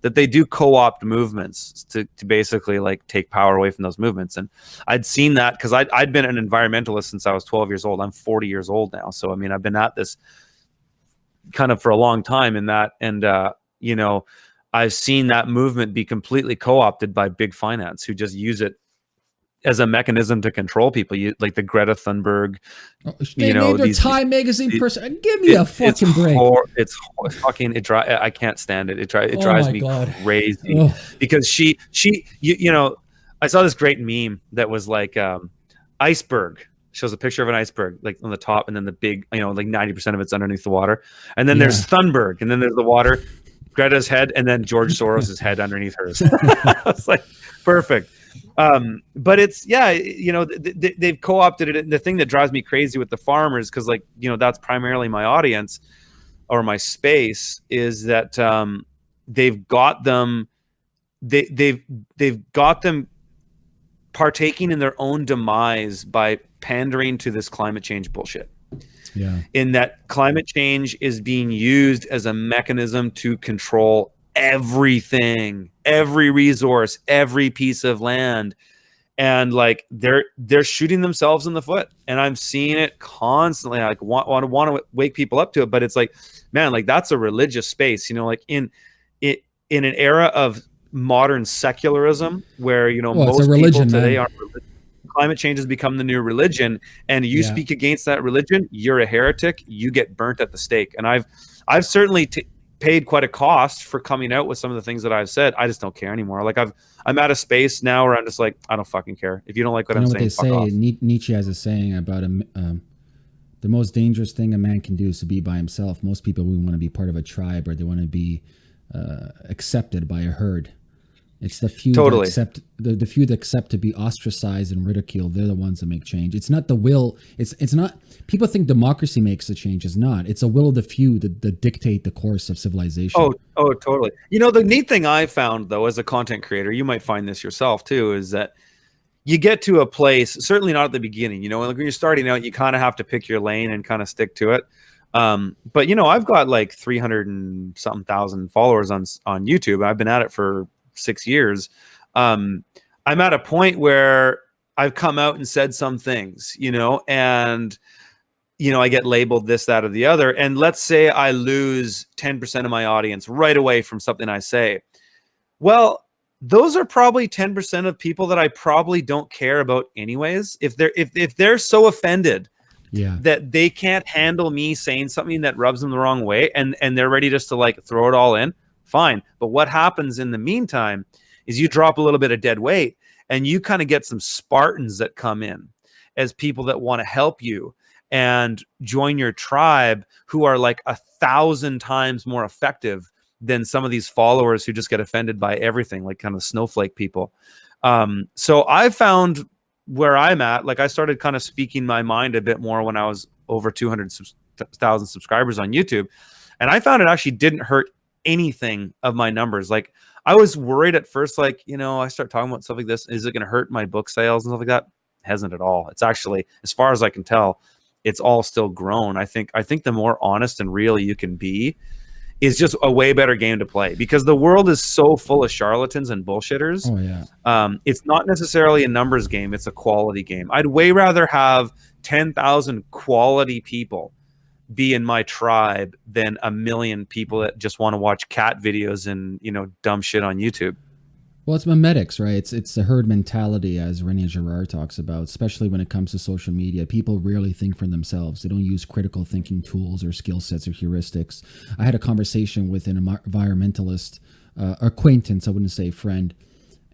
that they do co-opt movements to, to basically like take power away from those movements. And i'd seen that because I'd, I'd been an environmentalist since i was 12 years old. I'm 40 years old now. So i mean i've been at this kind of for a long time in that and uh you know i've seen that movement be completely co-opted by big finance who just use it as a mechanism to control people. You like the Greta Thunberg. Oh, you know, these, Time magazine these, person. Give me it, a fucking it's break. Hor- it's fucking. It dri- I can't stand it. It, dri- it oh drives me God. crazy Ugh. because she she you, you know I saw this great meme that was like um, iceberg shows a picture of an iceberg like on the top and then the big you know like 90% of it's underneath the water and then yeah. there's thunberg and then there's the water greta's head and then george soros's head underneath hers it's like perfect um, but it's yeah, you know, th- they've co-opted it. The thing that drives me crazy with the farmers, because like you know, that's primarily my audience or my space, is that um, they've got them. They they've they've got them partaking in their own demise by pandering to this climate change bullshit. Yeah. In that climate change is being used as a mechanism to control everything, every resource, every piece of land. And like they're they're shooting themselves in the foot. And I'm seeing it constantly. I like want want to want to wake people up to it. But it's like, man, like that's a religious space, you know, like in it in an era of modern secularism where you know well, most religion, people today man. are climate change has become the new religion and you yeah. speak against that religion you're a heretic you get burnt at the stake and i've i've certainly t- paid quite a cost for coming out with some of the things that I've said. I just don't care anymore. Like I've I'm at a space now where I'm just like I don't fucking care. If you don't like what you I'm saying, what they say. Nietzsche has a saying about a, um, the most dangerous thing a man can do is to be by himself. Most people we want to be part of a tribe or they want to be uh, accepted by a herd. It's the few totally. that accept the, the few that accept to be ostracized and ridiculed. They're the ones that make change. It's not the will. It's it's not. People think democracy makes the change. It's not. It's a will of the few that, that dictate the course of civilization. Oh, oh, totally. You know, the neat thing I found though, as a content creator, you might find this yourself too, is that you get to a place. Certainly not at the beginning. You know, like when you're starting out, you kind of have to pick your lane and kind of stick to it. Um, but you know, I've got like 300 and something thousand followers on on YouTube. I've been at it for six years, um, I'm at a point where I've come out and said some things, you know, and you know, I get labeled this, that, or the other. And let's say I lose 10% of my audience right away from something I say. Well, those are probably 10% of people that I probably don't care about anyways. If they're if if they're so offended yeah. that they can't handle me saying something that rubs them the wrong way and and they're ready just to like throw it all in, fine. But what happens in the meantime is you drop a little bit of dead weight and you kind of get some Spartans that come in as people that want to help you and join your tribe who are like a thousand times more effective than some of these followers who just get offended by everything, like kind of snowflake people. Um, so I found where I'm at, like I started kind of speaking my mind a bit more when I was over 200,000 subscribers on YouTube. And I found it actually didn't hurt anything of my numbers. Like I was worried at first, like, you know, I start talking about stuff like this. Is it going to hurt my book sales and stuff like that? It hasn't at all. It's actually, as far as I can tell, it's all still grown. I think, I think the more honest and real you can be is just a way better game to play because the world is so full of charlatans and bullshitters. Oh yeah. Um, it's not necessarily a numbers game. It's a quality game. I'd way rather have 10,000 quality people be in my tribe than a million people that just want to watch cat videos and you know dumb shit on YouTube. Well, it's memetics, right? It's it's the herd mentality, as Rene Girard talks about, especially when it comes to social media. People rarely think for themselves. They don't use critical thinking tools or skill sets or heuristics. I had a conversation with an environmentalist uh, acquaintance, I wouldn't say friend,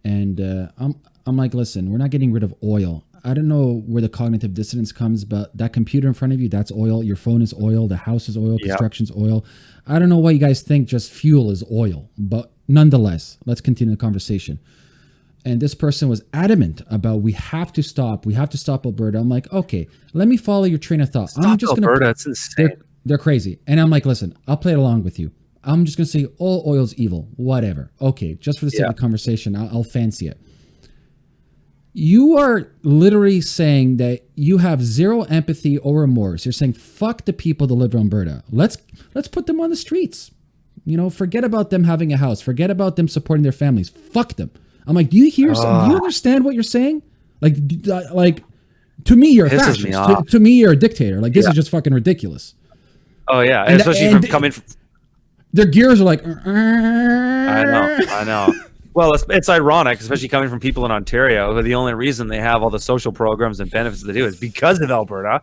and uh, I'm I'm like, listen, we're not getting rid of oil. I don't know where the cognitive dissonance comes, but that computer in front of you, that's oil. Your phone is oil. The house is oil. Construction's oil. I don't know why you guys think just fuel is oil, but nonetheless, let's continue the conversation. And this person was adamant about we have to stop. We have to stop Alberta. I'm like, okay, let me follow your train of thought. Stop I'm just Alberta. Gonna, it's insane. They're, they're crazy. And I'm like, listen, I'll play it along with you. I'm just going to say all oil's evil, whatever. Okay, just for the sake yeah. of conversation, I'll, I'll fancy it you are literally saying that you have zero empathy or remorse. You're saying fuck the people that live in Alberta. Let's let's put them on the streets. You know, forget about them having a house. Forget about them supporting their families. Fuck them. I'm like, do you hear? some, do you understand what you're saying? Like, uh, like to me, you're a Pisses me fascist. To, to me, you're a dictator. Like this Yeah. is just fucking ridiculous. Oh yeah, And- especially and- from coming. From, Their gears are like. I know, I know. Well, it's, it's ironic, especially coming from people in Ontario, who the only reason they have all the social programs and benefits they do is because of Alberta.